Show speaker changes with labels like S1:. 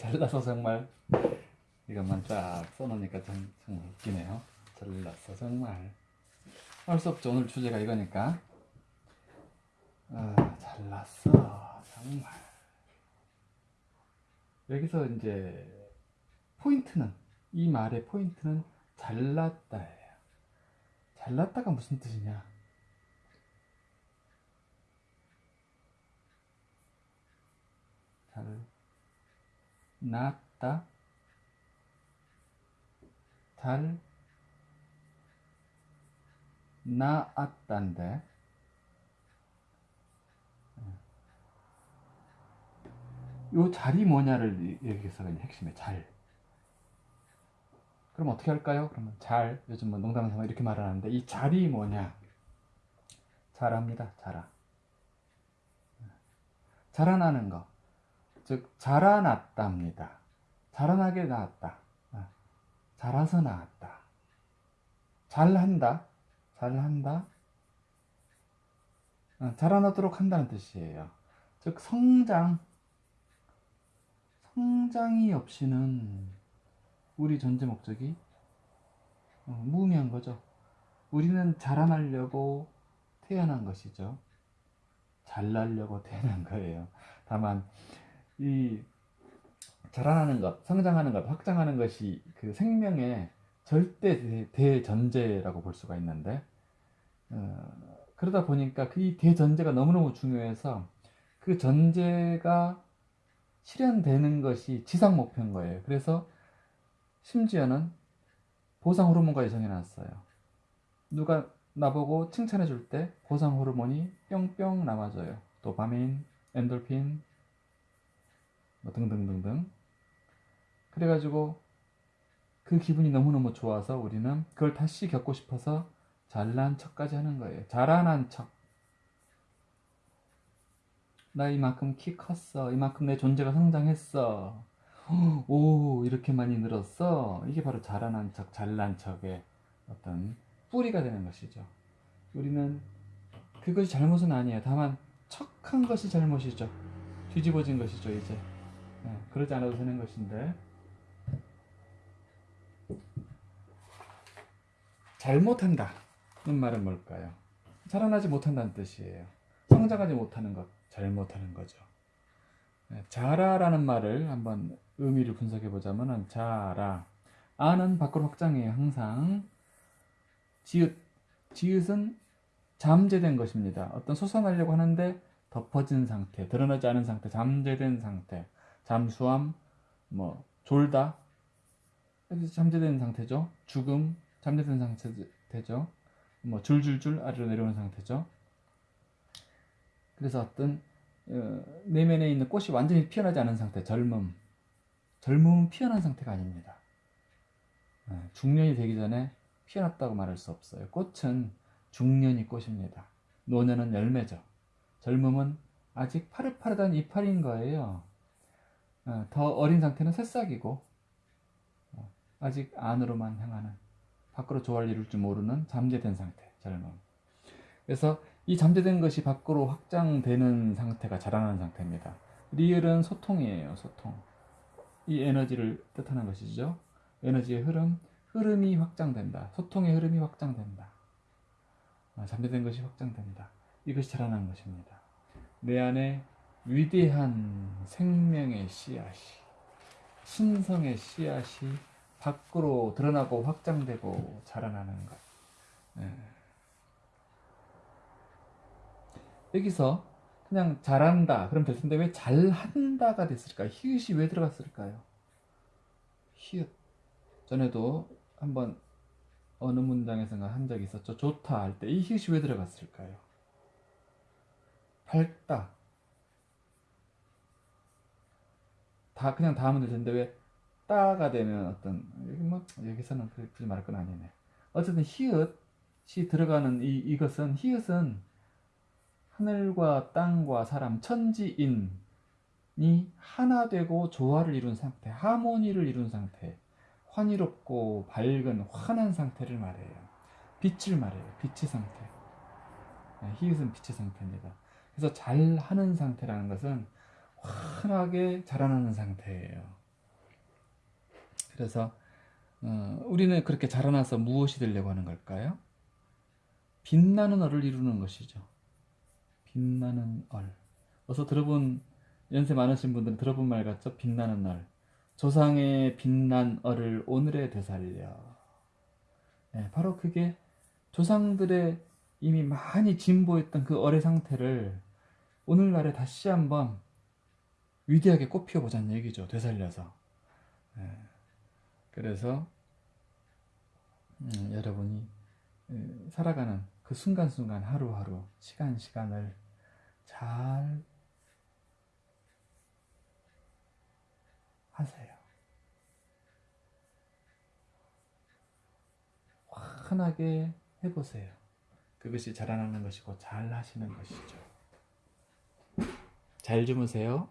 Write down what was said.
S1: 잘나서 정말 이것만 쫙 써놓으니까 참, 정말 웃기네요. 잘났어 정말. 할 수 없죠. 오늘 주제가 이거니까. 아, 잘났어 정말. 여기서 이제 포인트는 이 말의 포인트는 잘났다예요. 잘났다가 무슨 뜻이냐? 잘 났다. 잘 나았단데. 요 잘이 뭐냐를 여기서 핵심에 잘. 그럼 어떻게 할까요? 그러면 잘. 요즘 뭐 농담삼아 이렇게 말하는데 이 잘이 뭐냐? 잘합니다. 자라 자라나는 거 즉 자라났답니다. 자라나게 나왔다. 아, 자라서 나왔다. 잘한다. 잘한다. 아, 자라나도록 한다는 뜻이에요. 즉 성장. 성장이 없이는 우리 존재 목적이 어, 무의미한 거죠. 우리는 자라나려고 태어난 것이죠. 잘나려고 태어난 거예요. 다만 이 자라나는 것, 성장하는 것, 확장하는 것이 그 생명의 절대 대전제라고 볼 수가 있는데 어, 그러다 보니까 그 대전제가 너무너무 중요해서 그 전제가 실현되는 것이 지상 목표인 거예요. 그래서 심지어는 보상 호르몬까지 정해놨어요. 누가 나보고 칭찬해 줄 때 보상 호르몬이 뿅뿅 남아져요. 도파민, 엔돌핀, 뭐 등등등등. 그래가지고 그 기분이 너무너무 좋아서 우리는 그걸 다시 겪고 싶어서 잘난 척까지 하는 거예요. 자라난 척. 나 이만큼 키 컸어. 이만큼 내 존재가 성장했어. 오, 이렇게 많이 늘었어. 이게 바로 자라난 척, 잘난 척의 어떤 뿌리가 되는 것이죠. 우리는 그것이 잘못은 아니에요. 다만 척한 것이 잘못이죠. 뒤집어진 것이죠, 이제. 네, 그러지 않아도 되는 것인데. 잘못한다. 는 말은 뭘까요? 자라나지 못한다는 뜻이에요. 성장하지 못하는 것. 잘못하는 거죠. 네, 자라라는 말을 한번 의미를 분석해 보자면은 자라 아는 밖으로 확장해요. 항상 지읒 지읒은 잠재된 것입니다. 어떤 솟아나려고 하는데 덮어진 상태, 드러나지 않은 상태, 잠재된 상태, 잠수함, 뭐 졸다, 잠재된 상태죠. 죽음, 잠재된 상태죠. 뭐 줄줄줄 아래로 내려오는 상태죠. 그래서 어떤 어, 내면에 있는 꽃이 완전히 피어나지 않은 상태, 젊음. 젊음은 피어난 상태가 아닙니다. 어, 중년이 되기 전에 피어났다고 말할 수 없어요. 꽃은 중년이 꽃입니다. 노년은 열매죠. 젊음은 아직 파릇파릇한 이파리인 거예요. 어, 더 어린 상태는 새싹이고 아직 안으로만 향하는 밖으로 조화를 이룰 줄 모르는 잠재된 상태, 젊음. 그래서 이 잠재된 것이 밖으로 확장되는 상태가 자라나는 상태입니다. 리을은 소통이에요. 소통. 이 에너지를 뜻하는 것이죠. 에너지의 흐름, 흐름이 확장된다. 소통의 흐름이 확장된다. 아, 잠재된 것이 확장된다. 이것이 자라나는 것입니다. 내 안에 위대한 생명의 씨앗이, 신성의 씨앗이 밖으로 드러나고 확장되고 자라나는 것. 네. 여기서 그냥 잘한다 그럼 될 텐데 왜 잘한다가 됐을까요? 히읗이 왜 들어갔을까요? 히읗 전에도 한번 어느 문장에서가 한 적이 있었죠 좋다 할 때 이 히읗이 왜 들어갔을까요? 밝다 다 그냥 다 하면 될 텐데 왜 따가 되면 어떤 여기 뭐 여기서는 굳이 말할 건 아니네 어쨌든 히읗이 들어가는 이, 이것은 히읗은 하늘과 땅과 사람, 천지인이 하나 되고 조화를 이룬 상태, 하모니를 이룬 상태, 환희롭고 밝은 환한 상태를 말해요. 빛을 말해요. 빛의 상태. 네, 히읗은 빛의 상태입니다. 그래서 잘하는 상태라는 것은 환하게 자라나는 상태예요. 그래서 어, 우리는 그렇게 자라나서 무엇이 되려고 하는 걸까요? 빛나는 얼을 이루는 것이죠. 빛나는 얼. 어서 들어본 연세 많으신 분들은 들어본 말 같죠? 빛나는 얼. 조상의 빛난 얼을 오늘에 되살려. 네, 바로 그게 조상들의 이미 많이 진보했던 그 얼의 상태를 오늘날에 다시 한번 위대하게 꽃 피워보자는 얘기죠. 되살려서. 네. 그래서 음, 여러분이 에, 살아가는 그 순간순간 하루하루 시간 시간을 잘 하세요. 환하게 해보세요. 그것이 자라나는 것이고 잘 하시는 것이죠. 잘 주무세요.